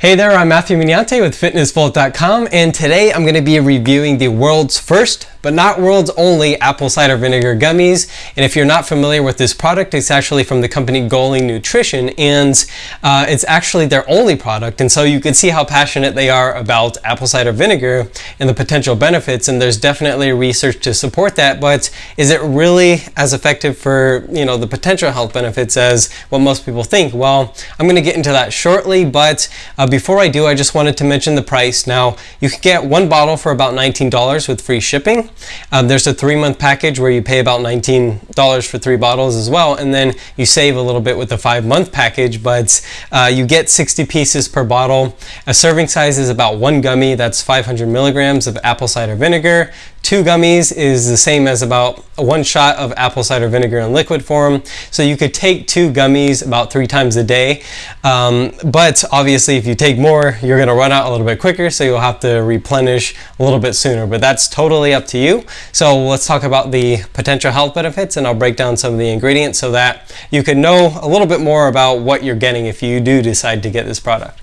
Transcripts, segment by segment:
Hey there, I'm Matthew Mignante with FitnessVault.com and today I'm going to be reviewing the world's first, but not world's only, apple cider vinegar gummies. And if you're not familiar with this product, it's actually from the company Goli Nutrition and uh, it's actually their only product. And so you can see how passionate they are about apple cider vinegar and the potential benefits. And there's definitely research to support that, but is it really as effective for, you know, the potential health benefits as what most people think? Well, I'm going to get into that shortly, but uh, before I do, I just wanted to mention the price. Now, you can get one bottle for about $19 with free shipping. Um, there's a three-month package where you pay about $19 for three bottles as well, and then you save a little bit with the five-month package, but uh, you get 60 pieces per bottle. A serving size is about one gummy, that's 500 milligrams of apple cider vinegar. Two gummies is the same as about one shot of apple cider vinegar in liquid form. So you could take two gummies about three times a day. Um, but obviously if you take more, you're gonna run out a little bit quicker. So you'll have to replenish a little bit sooner, but that's totally up to you. So let's talk about the potential health benefits and I'll break down some of the ingredients so that you can know a little bit more about what you're getting if you do decide to get this product.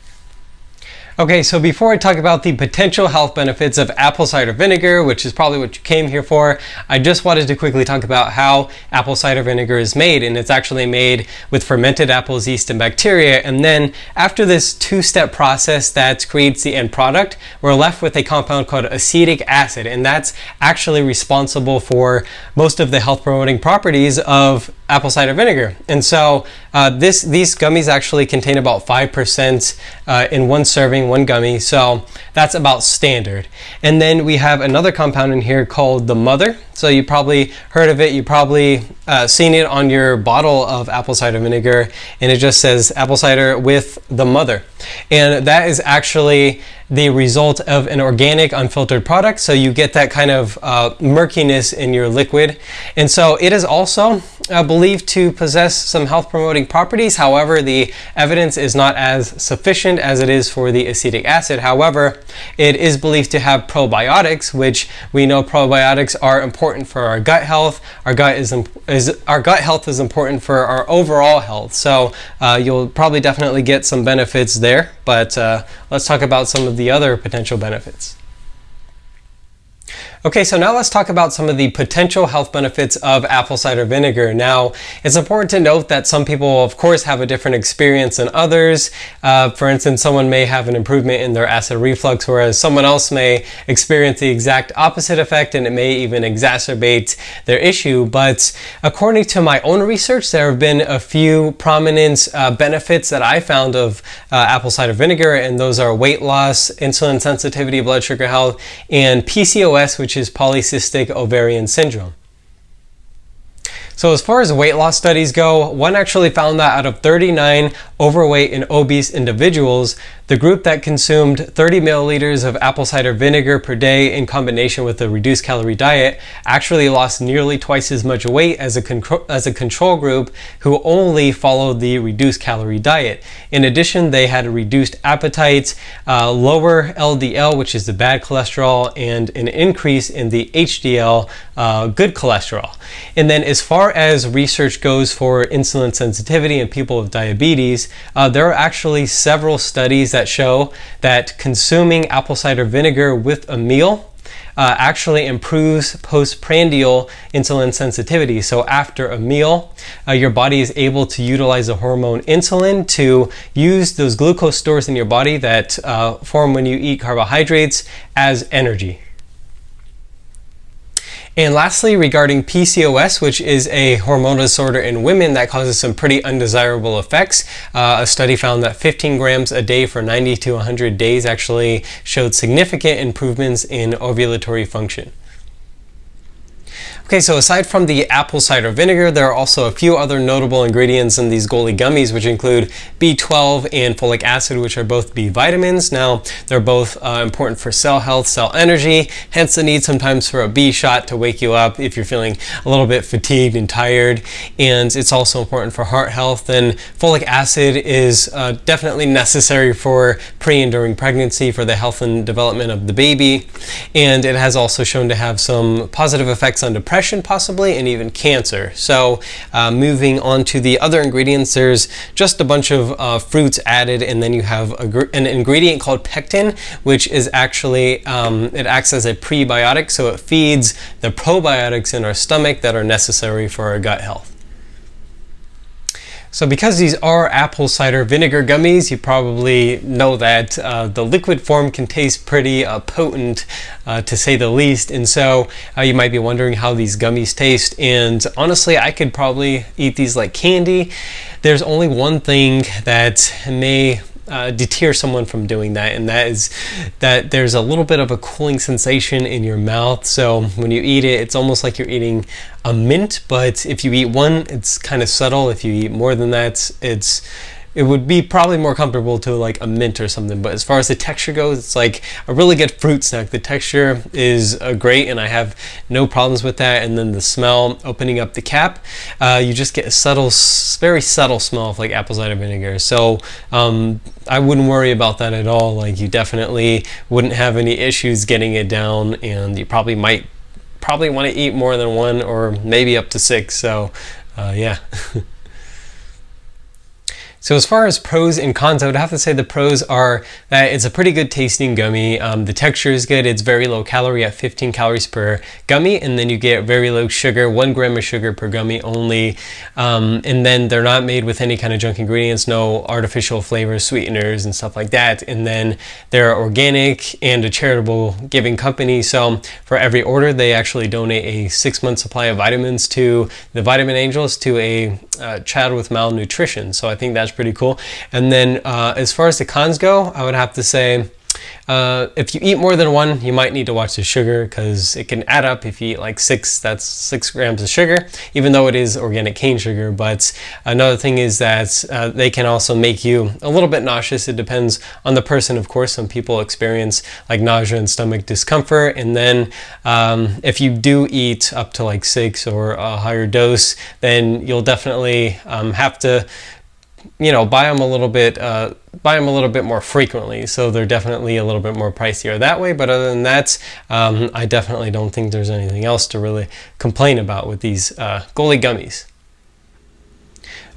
Okay, so before I talk about the potential health benefits of apple cider vinegar, which is probably what you came here for, I just wanted to quickly talk about how apple cider vinegar is made. And it's actually made with fermented apples, yeast, and bacteria. And then after this two-step process that creates the end product, we're left with a compound called acetic acid. And that's actually responsible for most of the health promoting properties of apple cider vinegar. And so uh, this these gummies actually contain about 5% uh, in one serving, one gummy. So that's about standard. And then we have another compound in here called the mother. So you probably heard of it. You probably uh, seen it on your bottle of apple cider vinegar. And it just says apple cider with the mother. And that is actually the result of an organic unfiltered product. So you get that kind of uh, murkiness in your liquid. And so it is also uh, believed to possess some health promoting properties. However, the evidence is not as sufficient as it is for the acetic acid. However, it is believed to have probiotics, which we know probiotics are important for our gut health. Our gut is, is our gut health is important for our overall health. So uh, you'll probably definitely get some benefits there. But uh, let's talk about some of the other potential benefits. Okay, so now let's talk about some of the potential health benefits of apple cider vinegar. Now, it's important to note that some people, of course, have a different experience than others. Uh, for instance, someone may have an improvement in their acid reflux, whereas someone else may experience the exact opposite effect and it may even exacerbate their issue. But according to my own research, there have been a few prominent uh, benefits that I found of uh, apple cider vinegar, and those are weight loss, insulin sensitivity, blood sugar health, and PCOS, which is polycystic ovarian syndrome. So as far as weight loss studies go, one actually found that out of 39 overweight and obese individuals, the group that consumed 30 milliliters of apple cider vinegar per day in combination with a reduced calorie diet actually lost nearly twice as much weight as a, as a control group who only followed the reduced calorie diet. In addition, they had reduced appetite, uh, lower LDL, which is the bad cholesterol, and an increase in the HDL, uh, good cholesterol. And then as far as research goes for insulin sensitivity in people with diabetes, uh, there are actually several studies that show that consuming apple cider vinegar with a meal uh, actually improves postprandial insulin sensitivity. So after a meal, uh, your body is able to utilize the hormone insulin to use those glucose stores in your body that uh, form when you eat carbohydrates as energy. And lastly, regarding PCOS, which is a hormonal disorder in women that causes some pretty undesirable effects, uh, a study found that 15 grams a day for 90 to 100 days actually showed significant improvements in ovulatory function. Okay, so aside from the apple cider vinegar, there are also a few other notable ingredients in these Goli gummies, which include B12 and folic acid, which are both B vitamins. Now, they're both uh, important for cell health, cell energy, hence the need sometimes for a B shot to wake you up if you're feeling a little bit fatigued and tired. And it's also important for heart health. And folic acid is uh, definitely necessary for pre and during pregnancy for the health and development of the baby. And it has also shown to have some positive effects on depression depression possibly, and even cancer. So uh, moving on to the other ingredients, there's just a bunch of uh, fruits added, and then you have a, an ingredient called pectin, which is actually, um, it acts as a prebiotic, so it feeds the probiotics in our stomach that are necessary for our gut health. So because these are apple cider vinegar gummies, you probably know that uh, the liquid form can taste pretty uh, potent uh, to say the least. And so uh, you might be wondering how these gummies taste. And honestly, I could probably eat these like candy. There's only one thing that may uh, deter someone from doing that and that is that there's a little bit of a cooling sensation in your mouth. So when you eat it it's almost like you're eating a mint but if you eat one it's kind of subtle. If you eat more than that it's it would be probably more comfortable to like a mint or something. But as far as the texture goes, it's like a really good fruit snack. The texture is uh, great and I have no problems with that. And then the smell, opening up the cap, uh, you just get a subtle, very subtle smell of like apple cider vinegar. So um, I wouldn't worry about that at all. Like you definitely wouldn't have any issues getting it down and you probably might probably want to eat more than one or maybe up to six. So uh, yeah. So as far as pros and cons, I would have to say the pros are that it's a pretty good tasting gummy. Um, the texture is good. It's very low calorie at 15 calories per gummy. And then you get very low sugar, one gram of sugar per gummy only. Um, and then they're not made with any kind of junk ingredients, no artificial flavors, sweeteners and stuff like that. And then they're organic and a charitable giving company. So for every order, they actually donate a six month supply of vitamins to the Vitamin Angels to a uh, child with malnutrition. So I think that's pretty cool. And then uh, as far as the cons go, I would have to say uh, if you eat more than one, you might need to watch the sugar because it can add up. If you eat like six, that's six grams of sugar, even though it is organic cane sugar. But another thing is that uh, they can also make you a little bit nauseous. It depends on the person, of course. Some people experience like nausea and stomach discomfort. And then um, if you do eat up to like six or a higher dose, then you'll definitely um, have to you know, buy them a little bit, uh, buy them a little bit more frequently. So they're definitely a little bit more pricier that way. But other than that, um, I definitely don't think there's anything else to really complain about with these uh, Goli gummies.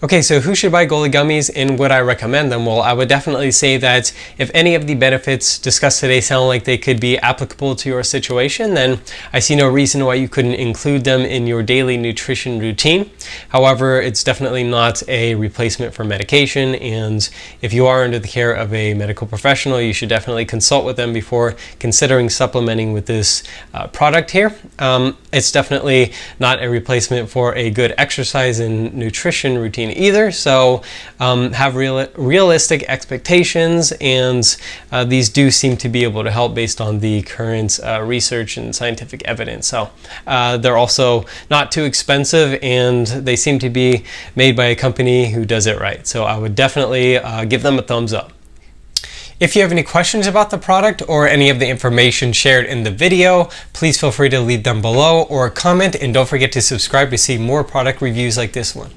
Okay, so who should buy Goli gummies and would I recommend them? Well, I would definitely say that if any of the benefits discussed today sound like they could be applicable to your situation, then I see no reason why you couldn't include them in your daily nutrition routine. However, it's definitely not a replacement for medication, and if you are under the care of a medical professional, you should definitely consult with them before considering supplementing with this uh, product here. Um, it's definitely not a replacement for a good exercise and nutrition routine either. So um, have real, realistic expectations and uh, these do seem to be able to help based on the current uh, research and scientific evidence. So uh, they're also not too expensive and they seem to be made by a company who does it right. So I would definitely uh, give them a thumbs up. If you have any questions about the product or any of the information shared in the video, please feel free to leave them below or comment and don't forget to subscribe to see more product reviews like this one.